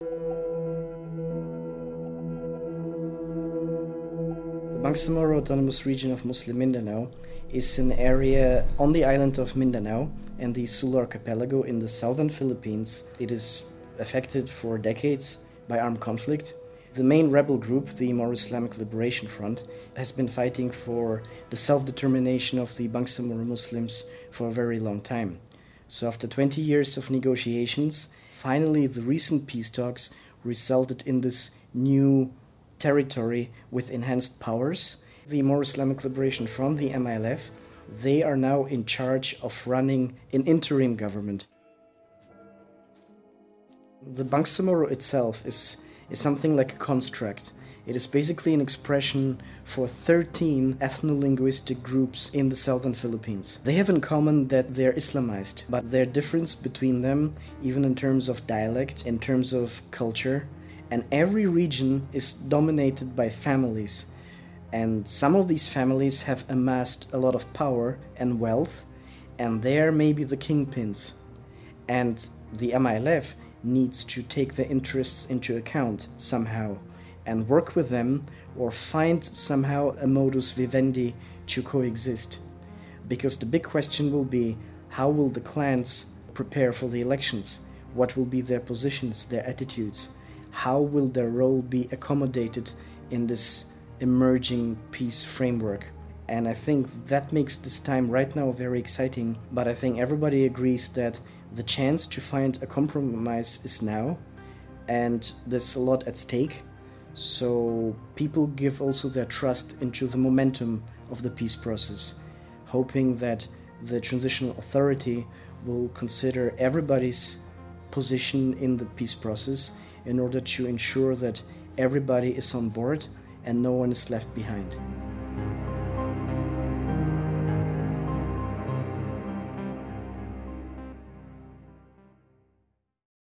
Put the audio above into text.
The Bangsamoro Autonomous Region of Muslim Mindanao is an area on the island of Mindanao and the Sulu Archipelago in the southern Philippines. It is affected for decades by armed conflict. The main rebel group, the Moro Islamic Liberation Front, has been fighting for the self determination of the Bangsamoro Muslims for a very long time. So, after 20 years of negotiations, finally the recent peace talks resulted in this new territory with enhanced powers. The Moro Islamic Liberation Front, the MILF, they are now in charge of running an interim government. The Bangsamoro itself is, is something like a construct. It is basically an expression for 13 ethno-linguistic groups in the southern Philippines. They have in common that they're Islamized, but their difference between them, even in terms of dialect, in terms of culture, and every region is dominated by families. And some of these families have amassed a lot of power and wealth, and they're maybe the kingpins. And the MILF needs to take their interests into account somehow and work with them or find somehow a modus vivendi to coexist. Because the big question will be how will the clans prepare for the elections? What will be their positions, their attitudes? How will their role be accommodated in this emerging peace framework? And I think that makes this time right now very exciting. But I think everybody agrees that the chance to find a compromise is now, and there's a lot at stake. So people give also their trust into the momentum of the peace process, hoping that the transitional authority will consider everybody's position in the peace process in order to ensure that everybody is on board and no one is left behind.